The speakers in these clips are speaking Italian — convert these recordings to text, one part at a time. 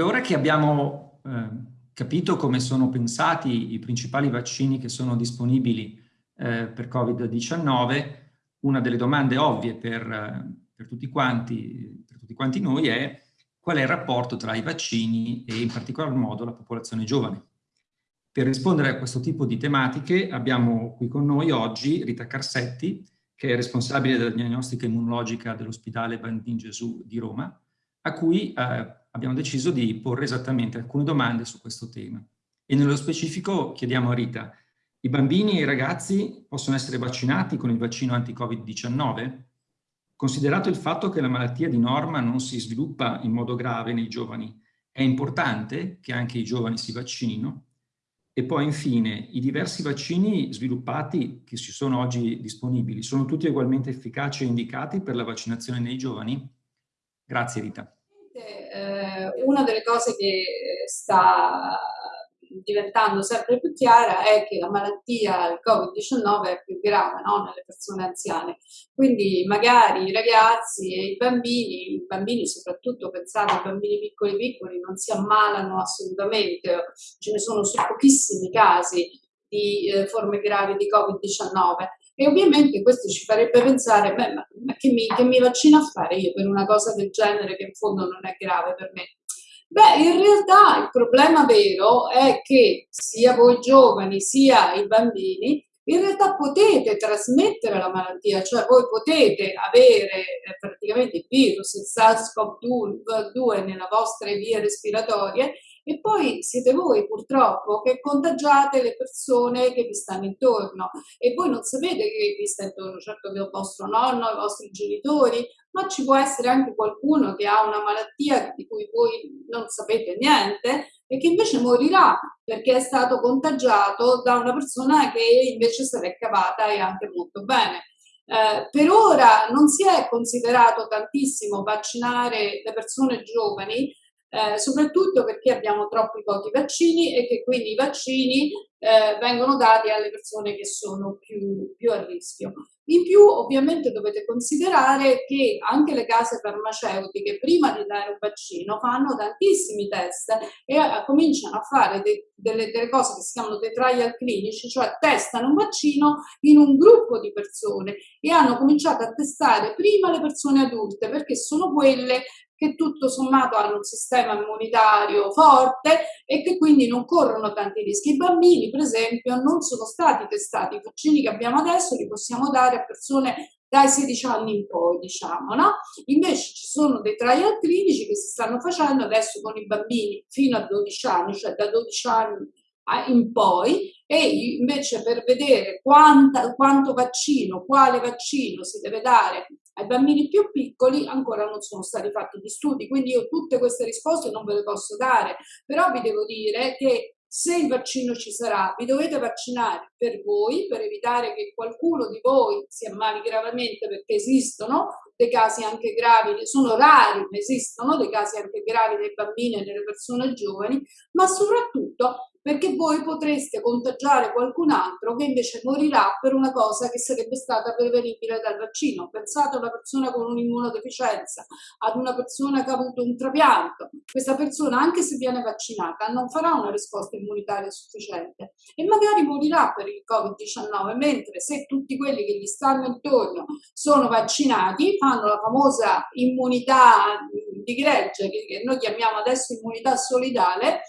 Dunque, ora che abbiamo eh, capito come sono pensati i principali vaccini che sono disponibili eh, per Covid-19, una delle domande ovvie per, per, tutti quanti, per tutti quanti noi è qual è il rapporto tra i vaccini e in particolar modo la popolazione giovane. Per rispondere a questo tipo di tematiche abbiamo qui con noi oggi Rita Carsetti, che è responsabile della diagnostica immunologica dell'ospedale Bambin Gesù di Roma, a cui eh, abbiamo deciso di porre esattamente alcune domande su questo tema. E nello specifico chiediamo a Rita, i bambini e i ragazzi possono essere vaccinati con il vaccino anti-Covid-19? Considerato il fatto che la malattia di norma non si sviluppa in modo grave nei giovani, è importante che anche i giovani si vaccinino? E poi infine, i diversi vaccini sviluppati che ci sono oggi disponibili, sono tutti ugualmente efficaci e indicati per la vaccinazione nei giovani? Grazie Rita eh, una delle cose che sta diventando sempre più chiara è che la malattia, il Covid-19 è più grave no? nelle persone anziane. Quindi magari i ragazzi e i bambini, i bambini soprattutto pensate ai bambini piccoli piccoli, non si ammalano assolutamente, ce ne sono su pochissimi casi di eh, forme gravi di Covid-19 e ovviamente questo ci farebbe pensare, beh, ma, ma che, mi, che mi vaccino a fare io per una cosa del genere che in fondo non è grave per me? Beh, in realtà il problema vero è che sia voi giovani sia i bambini in realtà potete trasmettere la malattia, cioè voi potete avere eh, praticamente il virus, il SARS-CoV-2 nelle vostre vie respiratorie e poi siete voi purtroppo che contagiate le persone che vi stanno intorno e voi non sapete che vi sta intorno, certo che è il vostro nonno, i vostri genitori, ma ci può essere anche qualcuno che ha una malattia di cui voi non sapete niente e che invece morirà perché è stato contagiato da una persona che invece se l'è cavata e anche molto bene. Eh, per ora non si è considerato tantissimo vaccinare le persone giovani eh, soprattutto perché abbiamo troppi pochi vaccini e che quindi i vaccini eh, vengono dati alle persone che sono più, più, a rischio. In più ovviamente dovete considerare che anche le case farmaceutiche prima di dare un vaccino fanno tantissimi test e eh, cominciano a fare de, delle, delle, cose che si chiamano dei trial clinici, cioè testano un vaccino in un gruppo di persone e hanno cominciato a testare prima le persone adulte perché sono quelle che tutto sommato hanno un sistema immunitario forte e che quindi non corrono tanti rischi. I bambini, per esempio, non sono stati testati. I vaccini che abbiamo adesso li possiamo dare a persone dai 16 anni in poi, diciamo, no? Invece ci sono dei trial clinici che si stanno facendo adesso con i bambini fino a 12 anni, cioè da 12 anni in poi e invece per vedere quanta, quanto vaccino, quale vaccino si deve dare ai bambini più piccoli ancora non sono stati fatti gli studi, quindi io tutte queste risposte non ve le posso dare, però vi devo dire che se il vaccino ci sarà, vi dovete vaccinare per voi, per evitare che qualcuno di voi si ammali gravemente perché esistono dei casi anche gravi, sono rari, ma esistono dei casi anche gravi nei bambini e nelle persone giovani, ma soprattutto perché voi potreste contagiare qualcun altro che invece morirà per una cosa che sarebbe stata prevenibile dal vaccino. Pensate a una persona con un'immunodeficienza, ad una persona che ha avuto un trapianto. Questa persona, anche se viene vaccinata, non farà una risposta immunitaria sufficiente e magari morirà per il Covid-19, mentre se tutti quelli che gli stanno intorno sono vaccinati, fanno la famosa immunità di gregge, che noi chiamiamo adesso immunità solidale,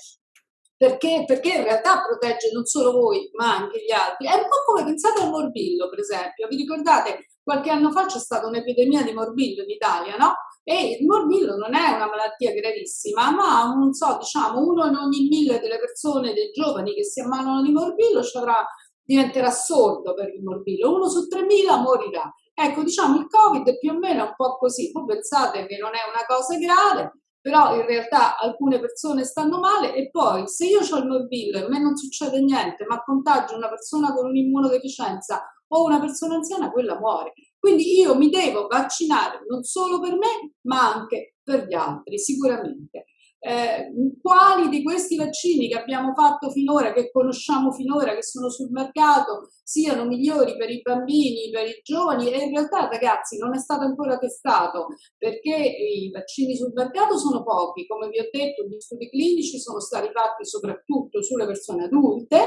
perché, perché, in realtà protegge non solo voi ma anche gli altri. È un po' come pensate al morbillo per esempio, vi ricordate qualche anno fa c'è stata un'epidemia di morbillo in Italia, no? E il morbillo non è una malattia gravissima, ma non so, diciamo uno in ogni mille delle persone, dei giovani che si ammalano di morbillo avrà, diventerà sordo per il morbillo, uno su 3.000 morirà. Ecco, diciamo il Covid più o meno è un po' così, voi pensate che non è una cosa grave, però in realtà alcune persone stanno male e poi se io ho il morbillo e a me non succede niente, ma contagio una persona con un'immunodeficienza o una persona anziana, quella muore. Quindi io mi devo vaccinare non solo per me, ma anche per gli altri, sicuramente. Eh, quali di questi vaccini che abbiamo fatto finora, che conosciamo finora, che sono sul mercato, siano migliori per i bambini, per i giovani? E in realtà ragazzi non è stato ancora testato perché i vaccini sul mercato sono pochi, come vi ho detto gli studi clinici sono stati fatti soprattutto sulle persone adulte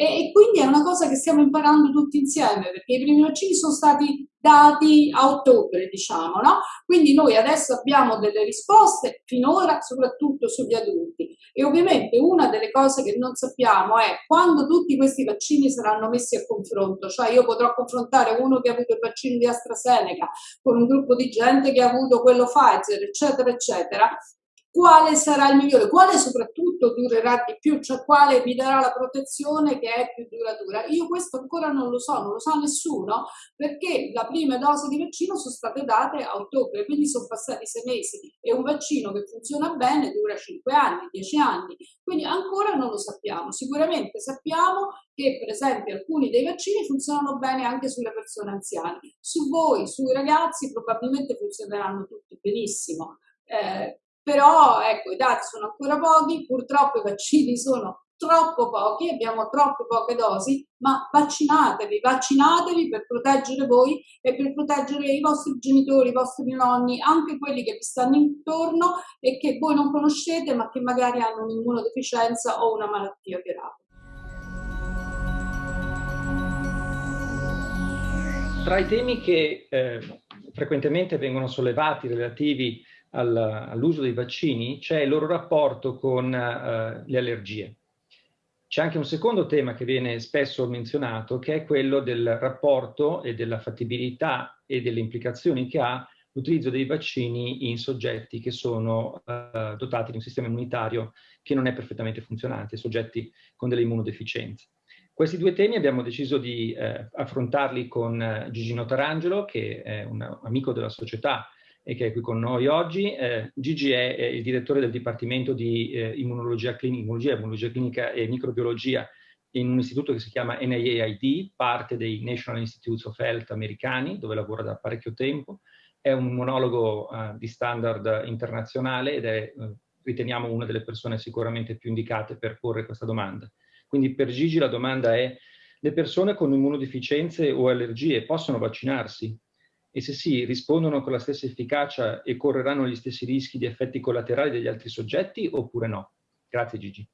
e, quindi è una cosa che stiamo imparando tutti insieme, perché i primi vaccini sono stati dati a ottobre, diciamo, no? Quindi noi adesso abbiamo delle risposte, finora soprattutto sugli adulti. E ovviamente una delle cose che non sappiamo è quando tutti questi vaccini saranno messi a confronto, cioè io potrò confrontare uno che ha avuto il vaccino di AstraZeneca con un gruppo di gente che ha avuto quello Pfizer, eccetera, eccetera, quale sarà il migliore, quale soprattutto durerà di più, cioè quale vi darà la protezione che è più duratura. Io questo ancora non lo so, non lo sa nessuno, perché la prima dose di vaccino sono state date a ottobre, quindi sono passati sei mesi e un vaccino che funziona bene dura cinque anni, dieci anni, quindi ancora non lo sappiamo. Sicuramente sappiamo che per esempio alcuni dei vaccini funzionano bene anche sulle persone anziane. Su voi, sui ragazzi, probabilmente funzioneranno tutti benissimo. Eh, però ecco i dati sono ancora pochi, purtroppo i vaccini sono troppo pochi, abbiamo troppe poche dosi, ma vaccinatevi, vaccinatevi per proteggere voi e per proteggere i vostri genitori, i vostri nonni, anche quelli che vi stanno intorno e che voi non conoscete ma che magari hanno un'immunodeficienza o una malattia grave. Tra i temi che eh, frequentemente vengono sollevati relativi all'uso dei vaccini c'è il loro rapporto con uh, le allergie. C'è anche un secondo tema che viene spesso menzionato, che è quello del rapporto e della fattibilità e delle implicazioni che ha l'utilizzo dei vaccini in soggetti che sono uh, dotati di un sistema immunitario che non è perfettamente funzionante, soggetti con delle immunodeficienze. Questi due temi abbiamo deciso di eh, affrontarli con eh, Gigino Tarangelo, che è un amico della società e che è qui con noi oggi. Eh, Gigi è, è, il direttore del Dipartimento di eh, immunologia, clinica, immunologia, immunologia clinica e microbiologia in un istituto che si chiama NIAID, parte dei National Institutes of Health americani, dove lavora da parecchio tempo. È un immunologo uh, di standard internazionale ed è, uh, riteniamo, una delle persone sicuramente più indicate per porre questa domanda. Quindi per Gigi la domanda è, le persone con immunodeficienze o allergie possono vaccinarsi? E se sì, rispondono con la stessa efficacia e correranno gli stessi rischi di effetti collaterali degli altri soggetti oppure no? Grazie Gigi.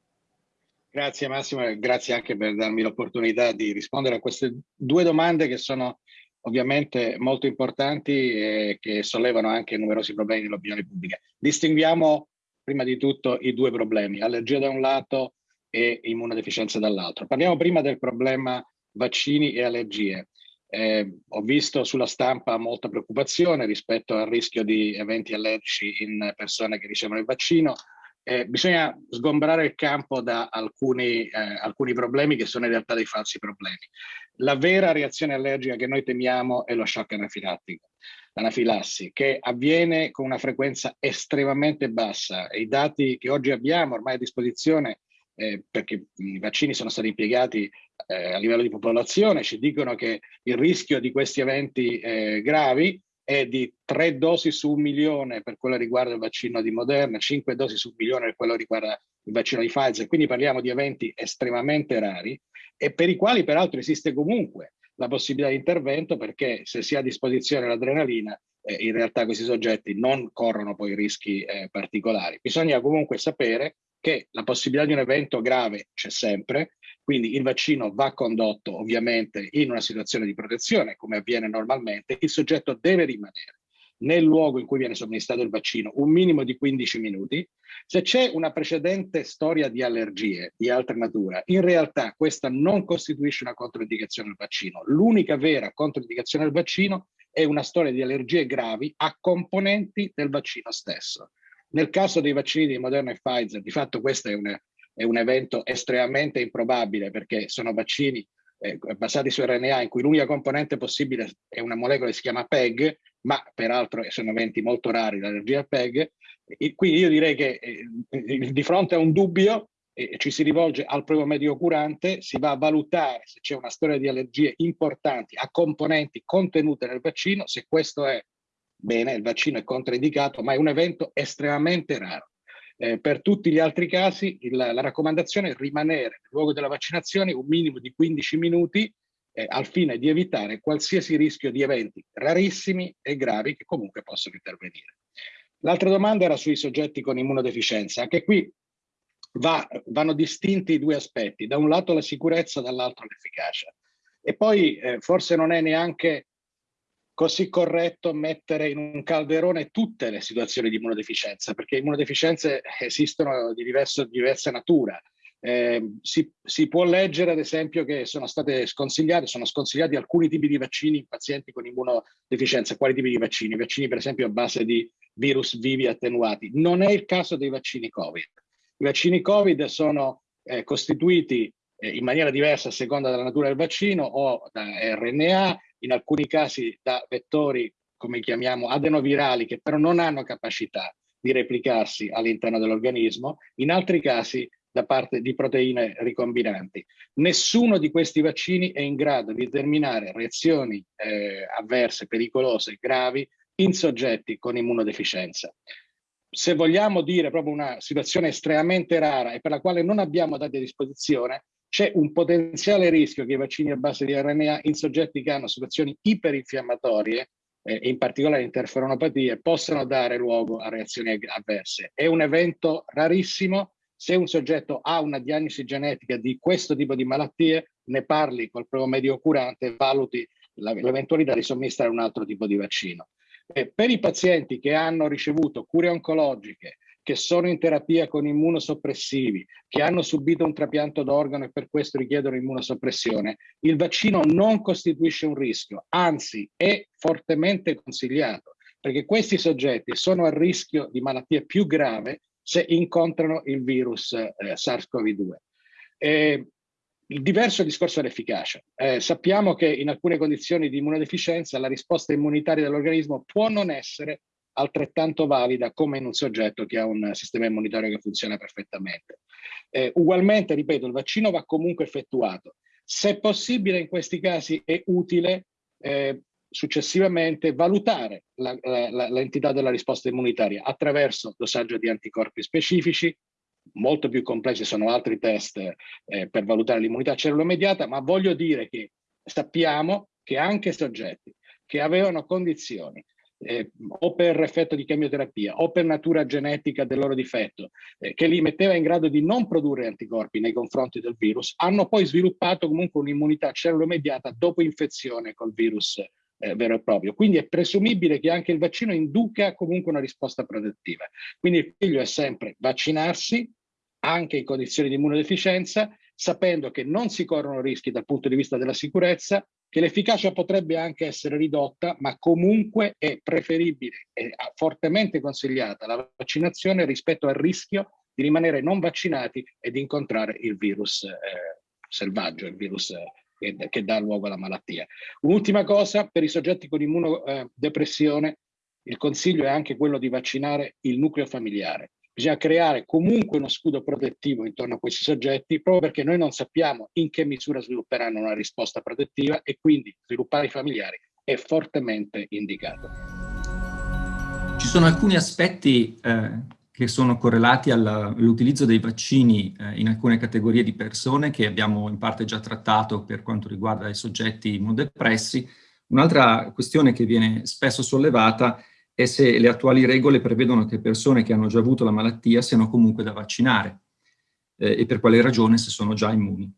Grazie Massimo e grazie anche per darmi l'opportunità di rispondere a queste due domande che sono ovviamente molto importanti e che sollevano anche numerosi problemi dell'opinione pubblica. Distinguiamo prima di tutto i due problemi, allergia da un lato e immunodeficienza dall'altro. Parliamo prima del problema vaccini e allergie. Eh, ho visto sulla stampa molta preoccupazione rispetto al rischio di eventi allergici in persone che ricevono il vaccino. Eh, bisogna sgombrare il campo da alcuni, eh, alcuni problemi che sono in realtà dei falsi problemi. La vera reazione allergica che noi temiamo è lo shock anafilattico, l'anafilassi, che avviene con una frequenza estremamente bassa. I dati che oggi abbiamo ormai a disposizione eh, perché i vaccini sono stati impiegati eh, a livello di popolazione, ci dicono che il rischio di questi eventi eh, gravi è di tre dosi su un milione per quello che riguarda il vaccino di Moderna, cinque dosi su un milione per quello che riguarda il vaccino di Pfizer, quindi parliamo di eventi estremamente rari e per i quali peraltro esiste comunque la possibilità di intervento perché se si ha a disposizione l'adrenalina eh, in realtà questi soggetti non corrono poi rischi eh, particolari. Bisogna comunque sapere che la possibilità di un evento grave c'è sempre, quindi il vaccino va condotto ovviamente in una situazione di protezione, come avviene normalmente, il soggetto deve rimanere nel luogo in cui viene somministrato il vaccino un minimo di 15 minuti. Se c'è una precedente storia di allergie di altra natura, in realtà questa non costituisce una controindicazione del vaccino. L'unica vera controindicazione del vaccino è una storia di allergie gravi a componenti del vaccino stesso. Nel caso dei vaccini di Moderna e Pfizer, di fatto questo è un, è un evento estremamente improbabile perché sono vaccini eh, basati su RNA in cui l'unica componente possibile è una molecola che si chiama PEG, ma peraltro sono eventi molto rari, l'allergia al PEG. E quindi io direi che eh, di fronte a un dubbio eh, ci si rivolge al proprio medico curante, si va a valutare se c'è una storia di allergie importanti a componenti contenute nel vaccino, se questo è bene, il vaccino è controindicato, ma è un evento estremamente raro. Eh, per tutti gli altri casi il, la raccomandazione è rimanere nel luogo della vaccinazione un minimo di 15 minuti eh, al fine di evitare qualsiasi rischio di eventi rarissimi e gravi che comunque possono intervenire. L'altra domanda era sui soggetti con immunodeficienza. Anche qui va, vanno distinti i due aspetti, da un lato la sicurezza, dall'altro l'efficacia. E poi eh, forse non è neanche così corretto mettere in un calderone tutte le situazioni di immunodeficienza, perché immunodeficienze esistono di, diverso, diversa natura. Eh, si, si, può leggere ad esempio che sono state sconsigliate, sono sconsigliati alcuni tipi di vaccini in pazienti con immunodeficienza. Quali tipi di vaccini? Vaccini per esempio a base di virus vivi attenuati. Non è il caso dei vaccini Covid. I vaccini Covid sono eh, costituiti eh, in maniera diversa a seconda della natura del vaccino o da RNA, in alcuni casi da vettori, come chiamiamo, adenovirali, che però non hanno capacità di replicarsi all'interno dell'organismo, in altri casi da parte di proteine ricombinanti. Nessuno di questi vaccini è in grado di determinare reazioni eh, avverse, pericolose, gravi in soggetti con immunodeficienza. Se vogliamo dire proprio una situazione estremamente rara e per la quale non abbiamo dati a disposizione, c'è un potenziale rischio che i vaccini a base di RNA in soggetti che hanno situazioni iperinfiammatorie, eh, in particolare interferonopatie, possano dare luogo a reazioni avverse. È un evento rarissimo, se un soggetto ha una diagnosi genetica di questo tipo di malattie, ne parli col proprio medio curante e valuti l'eventualità di somministrare un altro tipo di vaccino. Eh, per i pazienti che hanno ricevuto cure oncologiche, che sono in terapia con immunosoppressivi, che hanno subito un trapianto d'organo e per questo richiedono immunosoppressione, il vaccino non costituisce un rischio, anzi è fortemente consigliato, perché questi soggetti sono a rischio di malattie più grave se incontrano il virus eh, SARS-CoV-2. Eh, il diverso discorso dell'efficacia. Eh, sappiamo che in alcune condizioni di immunodeficienza la risposta immunitaria dell'organismo può non essere altrettanto valida come in un soggetto che ha un sistema immunitario che funziona perfettamente. Eh, ugualmente, ripeto, il vaccino va comunque effettuato. Se possibile, in questi casi è utile eh, successivamente valutare l'entità della risposta immunitaria attraverso dosaggio di anticorpi specifici, molto più complessi sono altri test eh, per valutare l'immunità cellulo-mediata, ma voglio dire che sappiamo che anche soggetti che avevano condizioni eh, o per effetto di chemioterapia o per natura genetica del loro difetto, eh, che li metteva in grado di non produrre anticorpi nei confronti del virus, hanno poi sviluppato comunque un'immunità cellulo-mediata dopo infezione col virus eh, vero e proprio. Quindi è presumibile che anche il vaccino induca comunque una risposta protettiva. Quindi il figlio è sempre vaccinarsi, anche in condizioni di immunodeficienza, sapendo che non si corrono rischi dal punto di vista della sicurezza, che l'efficacia potrebbe anche essere ridotta, ma comunque è preferibile e fortemente consigliata la vaccinazione rispetto al rischio di rimanere non vaccinati e di incontrare il virus eh, selvaggio, il virus eh, che, che, dà luogo alla malattia. Un'ultima cosa, per i soggetti con immunodepressione, il consiglio è anche quello di vaccinare il nucleo familiare. Bisogna creare comunque uno scudo protettivo intorno a questi soggetti, proprio perché noi non sappiamo in che misura svilupperanno una risposta protettiva e quindi sviluppare i familiari è fortemente indicato. Ci sono alcuni aspetti eh, che sono correlati all'utilizzo dei vaccini eh, in alcune categorie di persone che abbiamo in parte già trattato per quanto riguarda i soggetti immunodepressi. Un'altra questione che viene spesso sollevata è se le attuali regole prevedono che persone che hanno già avuto la malattia siano comunque da vaccinare eh, e per quale ragione se sono già immuni.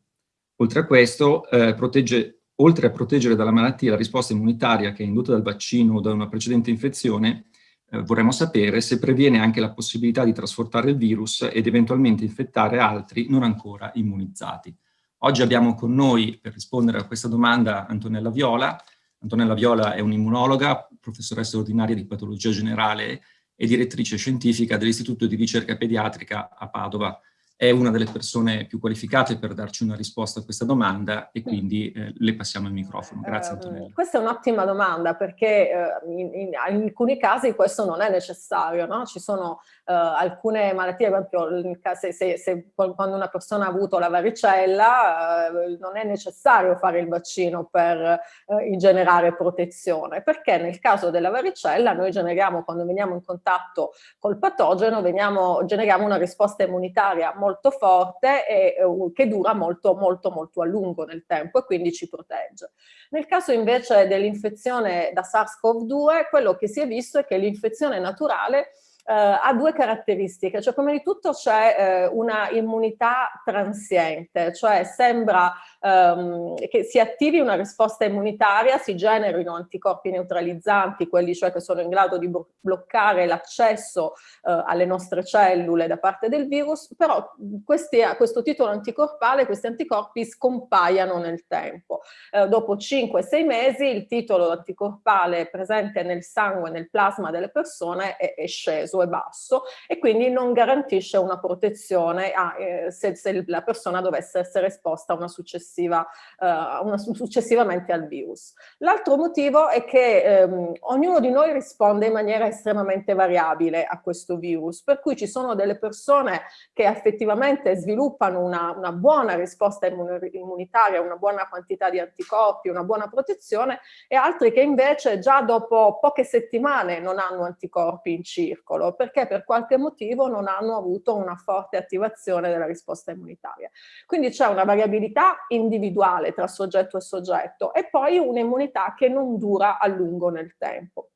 Oltre a questo, eh, protegge, oltre a proteggere dalla malattia la risposta immunitaria che è induta dal vaccino o da una precedente infezione, eh, vorremmo sapere se previene anche la possibilità di trasportare il virus ed eventualmente infettare altri non ancora immunizzati. Oggi abbiamo con noi, per rispondere a questa domanda, Antonella Viola. Antonella Viola è un'immunologa, professoressa ordinaria di patologia generale e direttrice scientifica dell'Istituto di ricerca pediatrica a Padova. è una delle persone più qualificate per darci una risposta a questa domanda e quindi eh, le passiamo il microfono. Grazie ehm, Antonella. questa è un'ottima domanda perché eh, in, in, in, alcuni casi questo non è necessario, no? Ci sono eh, alcune malattie, per esempio se, se, se, quando una persona ha avuto la varicella eh, non è necessario fare il vaccino per eh, generare protezione, perché nel caso della varicella noi generiamo, quando veniamo in contatto col patogeno, veniamo, generiamo una risposta immunitaria molto forte e che dura molto molto molto a lungo nel tempo e quindi ci protegge. Nel caso invece dell'infezione da SARS-CoV-2 quello che si è visto è che l'infezione naturale eh, ha due caratteristiche, cioè prima di tutto c'è eh, una immunità transiente, cioè sembra ehm, che si attivi una risposta immunitaria, si generino anticorpi neutralizzanti, quelli cioè che sono in grado di bloccare l'accesso eh, alle nostre cellule da parte del virus, però questi, a questo titolo anticorpale questi anticorpi scompaiano nel tempo. Eh, dopo 5-6 mesi il titolo anticorpale presente nel sangue, nel plasma delle persone è, è sceso, è basso e quindi non garantisce una protezione a, eh, se, se la persona dovesse essere esposta una successiva uh, una, successivamente al virus. L'altro motivo è che ehm, ognuno di noi risponde in maniera estremamente variabile a questo virus, per cui ci sono delle persone che effettivamente sviluppano una, una buona risposta immunitaria, una buona quantità di anticorpi, una buona protezione e altri che invece già dopo poche settimane non hanno anticorpi in circolo perché per qualche motivo non hanno avuto una forte attivazione della risposta immunitaria. Quindi c'è una variabilità individuale tra soggetto e soggetto e poi un'immunità che non dura a lungo nel tempo.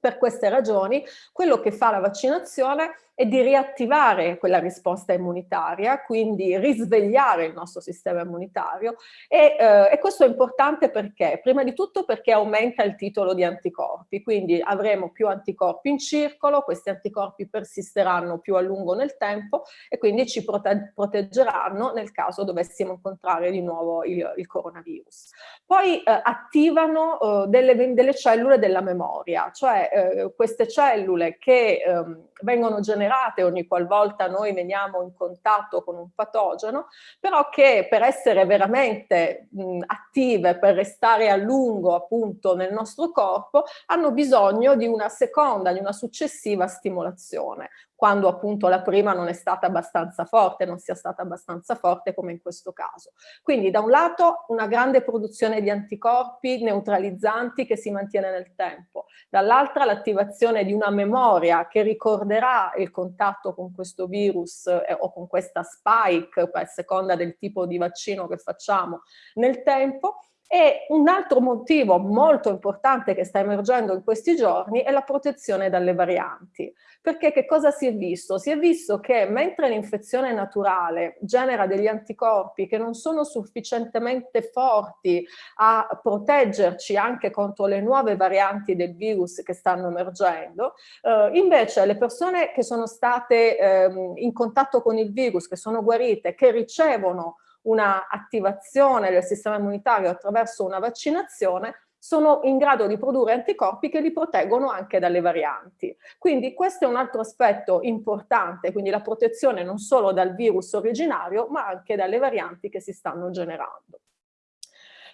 Per queste ragioni quello che fa la vaccinazione è di riattivare quella risposta immunitaria, quindi risvegliare il nostro sistema immunitario e, eh, e, questo è importante perché? Prima di tutto perché aumenta il titolo di anticorpi, quindi avremo più anticorpi in circolo, questi anticorpi persisteranno più a lungo nel tempo e quindi ci prote proteggeranno nel caso dovessimo incontrare di nuovo il, il coronavirus. Poi eh, attivano eh, delle, delle, cellule della memoria, cioè eh, queste cellule che ehm, vengono generate ogni qualvolta noi veniamo in contatto con un patogeno, però che per essere veramente mh, attive, per restare a lungo appunto nel nostro corpo, hanno bisogno di una seconda, di una successiva stimolazione quando appunto la prima non è stata abbastanza forte, non sia stata abbastanza forte come in questo caso. Quindi da un lato una grande produzione di anticorpi neutralizzanti che si mantiene nel tempo, dall'altra l'attivazione di una memoria che ricorderà il contatto con questo virus eh, o con questa spike, a seconda del tipo di vaccino che facciamo nel tempo, e un altro motivo molto importante che sta emergendo in questi giorni è la protezione dalle varianti. Perché che cosa si è visto? Si è visto che mentre l'infezione naturale genera degli anticorpi che non sono sufficientemente forti a proteggerci anche contro le nuove varianti del virus che stanno emergendo, eh, invece le persone che sono state eh, in contatto con il virus, che sono guarite, che ricevono una attivazione del sistema immunitario attraverso una vaccinazione sono in grado di produrre anticorpi che li proteggono anche dalle varianti. Quindi questo è un altro aspetto importante, quindi la protezione non solo dal virus originario ma anche dalle varianti che si stanno generando.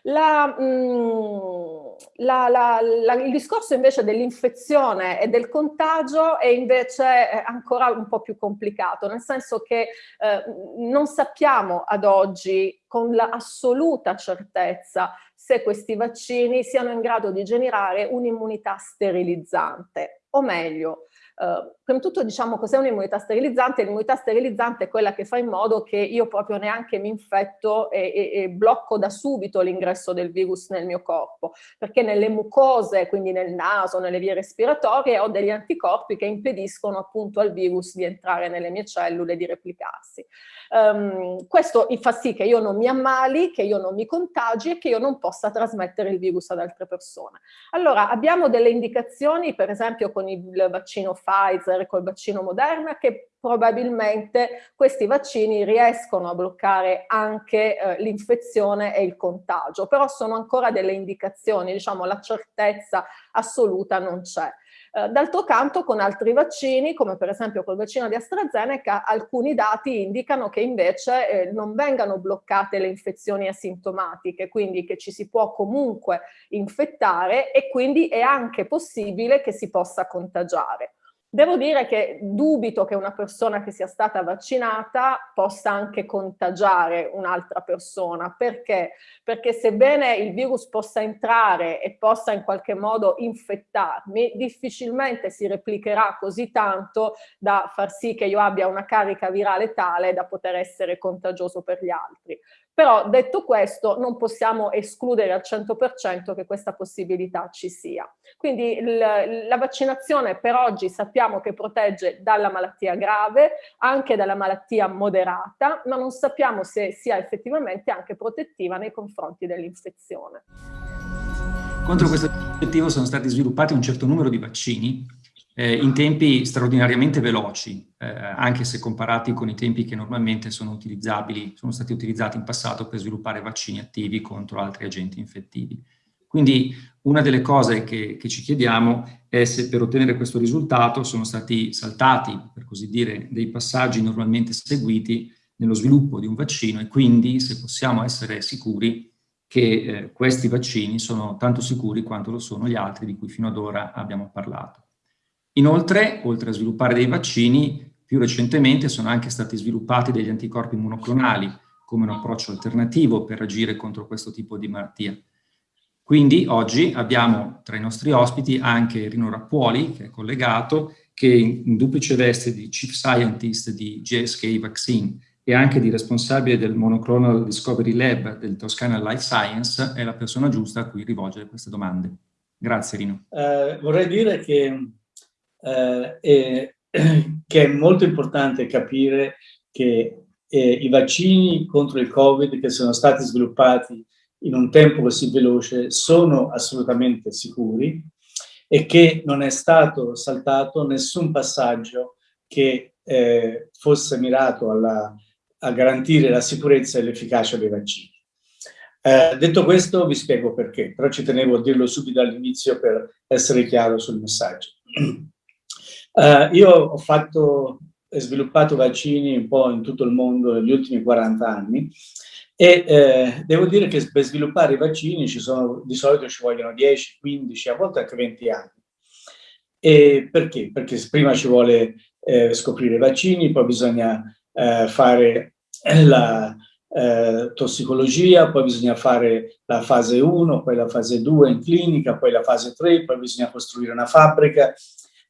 La, mh, mm, la, la, il discorso invece dell'infezione e del contagio è invece eh, ancora un po' più complicato, nel senso che eh, non sappiamo ad oggi con l'assoluta certezza se questi vaccini siano in grado di generare un'immunità sterilizzante, o meglio, Uh, prima di tutto diciamo cos'è un'immunità sterilizzante, l'immunità sterilizzante è quella che fa in modo che io proprio neanche mi infetto e, e, e blocco da subito l'ingresso del virus nel mio corpo, perché nelle mucose, quindi nel naso, nelle vie respiratorie, ho degli anticorpi che impediscono appunto al virus di entrare nelle mie cellule e di replicarsi. Um, questo fa sì che io non mi ammali, che io non mi contagi e che io non possa trasmettere il virus ad altre persone. Allora abbiamo delle indicazioni, per esempio con il vaccino Pfizer, col vaccino Moderna, che probabilmente questi vaccini riescono a bloccare anche eh, l'infezione e il contagio, però sono ancora delle indicazioni, diciamo la certezza assoluta non c'è. Eh, d'altro canto con altri vaccini, come per esempio col vaccino di AstraZeneca, alcuni dati indicano che invece eh, non vengano bloccate le infezioni asintomatiche, quindi che ci si può comunque infettare e quindi è anche possibile che si possa contagiare. Devo dire che dubito che una persona che sia stata vaccinata possa anche contagiare un'altra persona. Perché? Perché sebbene il virus possa entrare e possa in qualche modo infettarmi, difficilmente si replicherà così tanto da far sì che io abbia una carica virale tale da poter essere contagioso per gli altri. Però detto questo non possiamo escludere al 100% che questa possibilità ci sia. Quindi la vaccinazione per oggi sappiamo che protegge dalla malattia grave, anche dalla malattia moderata, ma non sappiamo se sia effettivamente anche protettiva nei confronti dell'infezione. Contro questo obiettivo sono stati sviluppati un certo numero di vaccini eh, in tempi straordinariamente veloci, eh, anche se comparati con i tempi che normalmente sono utilizzabili, sono stati utilizzati in passato per sviluppare vaccini attivi contro altri agenti infettivi. Quindi una delle cose che, che ci chiediamo è se per ottenere questo risultato sono stati saltati, per così dire, dei passaggi normalmente seguiti nello sviluppo di un vaccino e quindi se possiamo essere sicuri che eh, questi vaccini sono tanto sicuri quanto lo sono gli altri di cui fino ad ora abbiamo parlato. Inoltre, oltre a sviluppare dei vaccini, più recentemente sono anche stati sviluppati degli anticorpi monoclonali come un approccio alternativo per agire contro questo tipo di malattia. Quindi oggi abbiamo tra i nostri ospiti anche Rino Rappuoli, che è collegato, che in duplice veste di Chief Scientist di GSK Vaccine e anche di responsabile del Monoclonal Discovery Lab del Toscana Life Science, è la persona giusta a cui rivolgere queste domande. Grazie Rino. Uh, vorrei dire che eh, e, che è molto importante capire che eh, i vaccini contro il Covid che sono stati sviluppati in un tempo così veloce sono assolutamente sicuri e che non è stato saltato nessun passaggio che eh, fosse mirato alla, a garantire la sicurezza e l'efficacia dei vaccini. Eh, detto questo vi spiego perché, però ci tenevo a dirlo subito all'inizio per essere chiaro sul messaggio. Uh, io ho fatto e sviluppato vaccini un po' in tutto il mondo negli ultimi 40 anni e eh, devo dire che per sviluppare i vaccini ci sono, di solito ci vogliono 10, 15, a volte anche 20 anni. E perché? Perché prima ci vuole eh, scoprire i vaccini, poi bisogna eh, fare la eh, tossicologia, poi bisogna fare la fase 1, poi la fase 2 in clinica, poi la fase 3, poi bisogna costruire una fabbrica,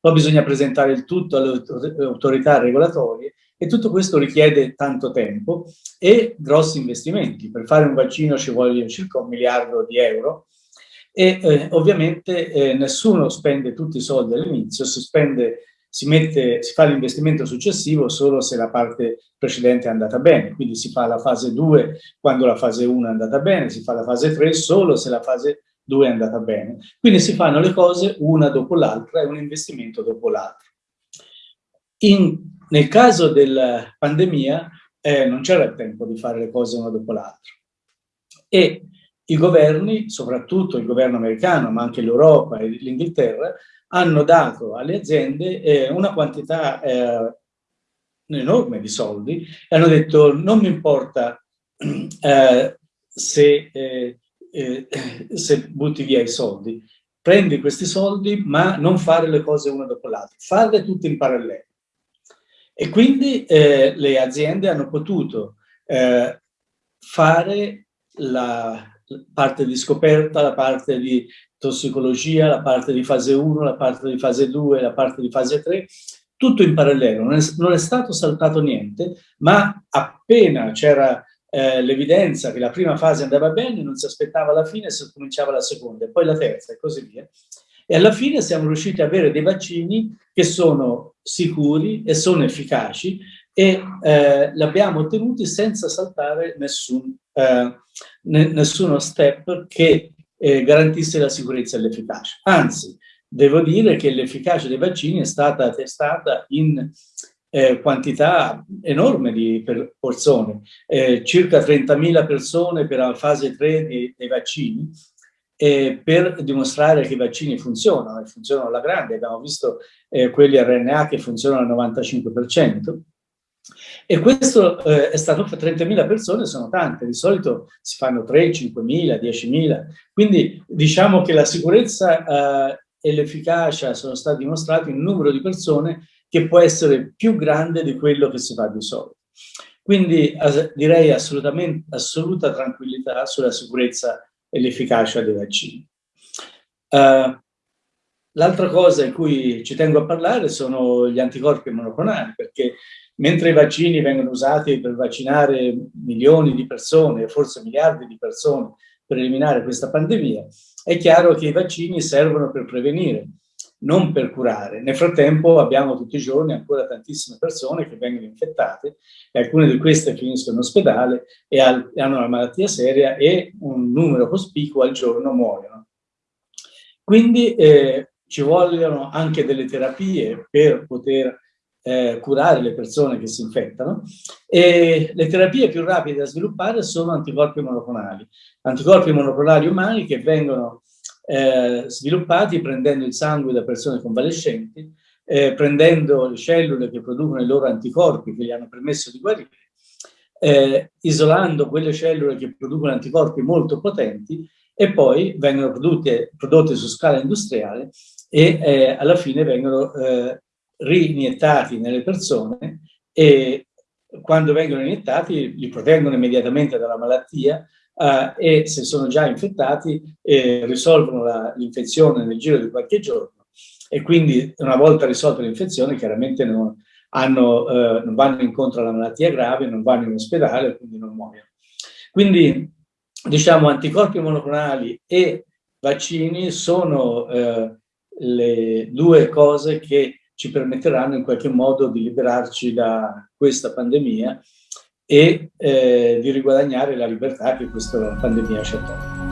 poi bisogna presentare il tutto alle autorità regolatorie e tutto questo richiede tanto tempo e grossi investimenti. Per fare un vaccino ci vogliono circa un miliardo di euro e eh, ovviamente eh, nessuno spende tutti i soldi all'inizio, si si, si fa l'investimento successivo solo se la parte precedente è andata bene, quindi si fa la fase 2 quando la fase 1 è andata bene, si fa la fase 3 solo se la fase 2 è andata bene. Quindi si fanno le cose una dopo l'altra e un investimento dopo l'altro. Nel caso della pandemia eh, non c'era il tempo di fare le cose una dopo l'altra e i governi, soprattutto il governo americano, ma anche l'Europa e l'Inghilterra, hanno dato alle aziende eh, una quantità eh, enorme di soldi e hanno detto non mi importa eh, se eh, se butti via i soldi. Prendi questi soldi, ma non fare le cose una dopo l'altra, farle tutte in parallelo. E quindi eh, le aziende hanno potuto eh, fare la parte di scoperta, la parte di tossicologia, la parte di fase 1, la parte di fase 2, la parte di fase 3, tutto in parallelo, non è, non è stato saltato niente, ma appena c'era eh, l'evidenza che la prima fase andava bene, non si aspettava la fine, si cominciava la seconda, e poi la terza e così via. E alla fine siamo riusciti ad avere dei vaccini che sono sicuri e sono efficaci e eh, l'abbiamo ottenuti senza saltare nessun, eh, nessuno step che eh, garantisse la sicurezza e l'efficacia. Anzi, devo dire che l'efficacia dei vaccini è stata testata in eh, quantità enorme di persone, eh, circa 30.000 persone per la fase 3 dei, dei vaccini, eh, per dimostrare che i vaccini funzionano, e funzionano alla grande, abbiamo visto eh, quelli RNA che funzionano al 95%, e questo eh, è stato per 30.000 persone, sono tante, di solito si fanno 3, 5.000, 10.000, quindi diciamo che la sicurezza eh, e l'efficacia sono stati dimostrati in un numero di persone che può essere più grande di quello che si fa di solito. Quindi direi assolutamente assoluta tranquillità sulla sicurezza e l'efficacia dei vaccini. Uh, L'altra cosa in cui ci tengo a parlare sono gli anticorpi monoclonali, perché mentre i vaccini vengono usati per vaccinare milioni di persone, forse miliardi di persone, per eliminare questa pandemia, è chiaro che i vaccini servono per prevenire, non per curare. Nel frattempo abbiamo tutti i giorni ancora tantissime persone che vengono infettate e alcune di queste finiscono in ospedale e hanno una malattia seria e un numero cospicuo al giorno muoiono. Quindi eh, ci vogliono anche delle terapie per poter eh, curare le persone che si infettano e le terapie più rapide da sviluppare sono anticorpi monoclonali, anticorpi monoclonali umani che vengono eh, sviluppati prendendo il sangue da persone convalescenti, eh, prendendo le cellule che producono i loro anticorpi che gli hanno permesso di guarire, eh, isolando quelle cellule che producono anticorpi molto potenti e poi vengono prodotte, prodotte su scala industriale e eh, alla fine vengono eh, riniettati nelle persone e quando vengono iniettati li proteggono immediatamente dalla malattia eh, e se sono già infettati eh, risolvono l'infezione nel giro di qualche giorno e quindi una volta risolta l'infezione chiaramente non, hanno, eh, non vanno incontro alla malattia grave, non vanno in ospedale, quindi non muoiono. Quindi diciamo anticorpi monoclonali e vaccini sono eh, le due cose che ci permetteranno in qualche modo di liberarci da questa pandemia e eh, di riguadagnare la libertà che questa pandemia ci ha tolto.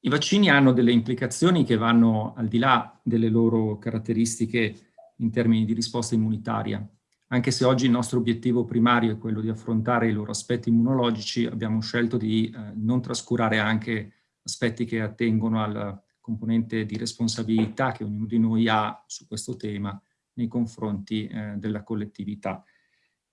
I vaccini hanno delle implicazioni che vanno al di là delle loro caratteristiche in termini di risposta immunitaria. Anche se oggi il nostro obiettivo primario è quello di affrontare i loro aspetti immunologici, abbiamo scelto di eh, non trascurare anche aspetti che attengono al componente di responsabilità che ognuno di noi ha su questo tema nei confronti eh, della collettività.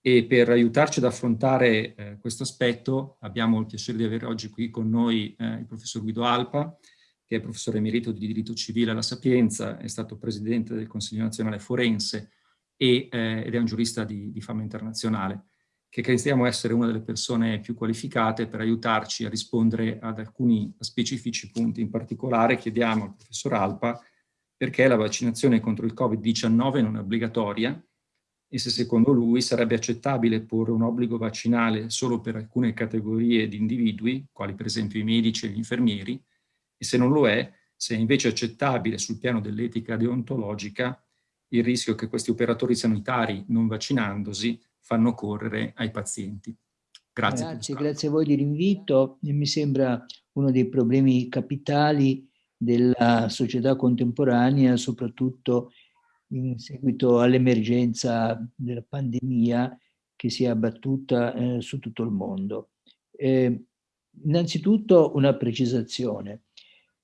E per aiutarci ad affrontare eh, questo aspetto abbiamo il piacere di avere oggi qui con noi eh, il professor Guido Alpa, che è professore emerito di diritto civile alla Sapienza, è stato presidente del Consiglio nazionale forense e, eh, ed è un giurista di, di fama internazionale che crediamo essere una delle persone più qualificate per aiutarci a rispondere ad alcuni specifici punti. In particolare chiediamo al professor Alpa perché la vaccinazione contro il Covid-19 non è obbligatoria e se secondo lui sarebbe accettabile porre un obbligo vaccinale solo per alcune categorie di individui, quali per esempio i medici e gli infermieri, e se non lo è, se è invece accettabile sul piano dell'etica deontologica il rischio che questi operatori sanitari, non vaccinandosi, fanno correre ai pazienti. Grazie. Grazie, grazie a voi dell'invito. Mi sembra uno dei problemi capitali della società contemporanea, soprattutto in seguito all'emergenza della pandemia che si è abbattuta eh, su tutto il mondo. Eh, innanzitutto una precisazione.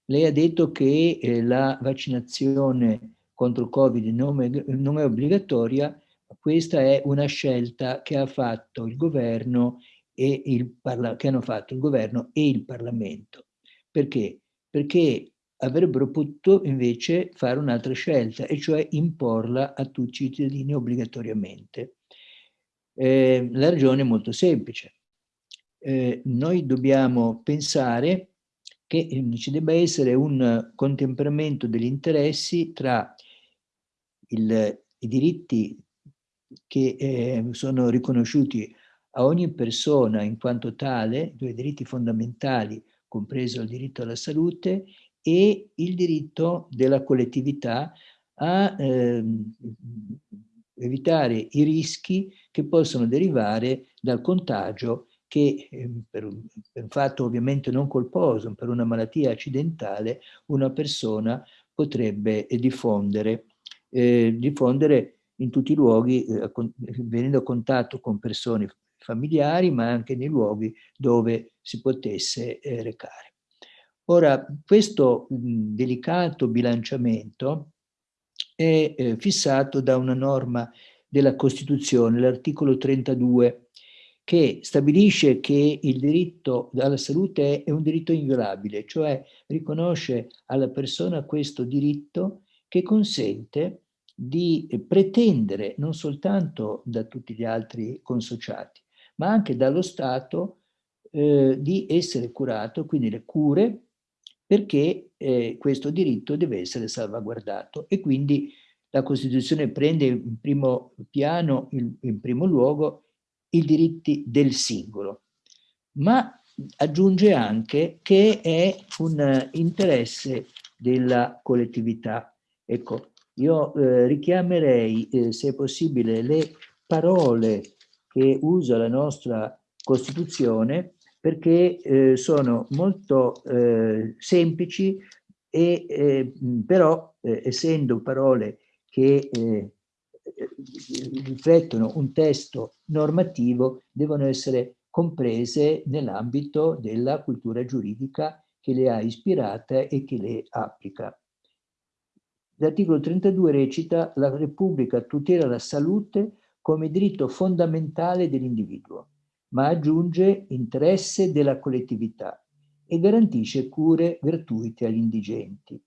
Lei ha detto che eh, la vaccinazione contro il Covid non è, non è obbligatoria, questa è una scelta che ha fatto il governo e il che hanno fatto il governo e il Parlamento. Perché? Perché avrebbero potuto invece fare un'altra scelta, e cioè imporla a tutti i cittadini obbligatoriamente. Eh, la ragione è molto semplice. Eh, noi dobbiamo pensare che eh, ci debba essere un contemperamento degli interessi tra il, i diritti che eh, sono riconosciuti a ogni persona in quanto tale, due diritti fondamentali, compreso il diritto alla salute e il diritto della collettività a eh, evitare i rischi che possono derivare dal contagio che eh, per, un, per un fatto ovviamente non colposo, per una malattia accidentale, una persona potrebbe diffondere, eh, diffondere in tutti i luoghi, eh, venendo a contatto con persone familiari, ma anche nei luoghi dove si potesse eh, recare. Ora, questo delicato bilanciamento è eh, fissato da una norma della Costituzione, l'articolo 32, che stabilisce che il diritto alla salute è un diritto inviolabile, cioè riconosce alla persona questo diritto che consente di pretendere non soltanto da tutti gli altri consociati, ma anche dallo Stato eh, di essere curato, quindi le cure, perché eh, questo diritto deve essere salvaguardato e quindi la Costituzione prende in primo piano, in primo luogo, i diritti del singolo, ma aggiunge anche che è un interesse della collettività. Ecco, io eh, richiamerei, eh, se possibile, le parole che usa la nostra Costituzione perché eh, sono molto eh, semplici e eh, però eh, essendo parole che riflettono un testo normativo devono essere comprese nell'ambito della cultura giuridica che le ha ispirate e che le applica. L'articolo 32 recita la Repubblica tutela la salute come diritto fondamentale dell'individuo, ma aggiunge interesse della collettività e garantisce cure gratuite agli indigenti.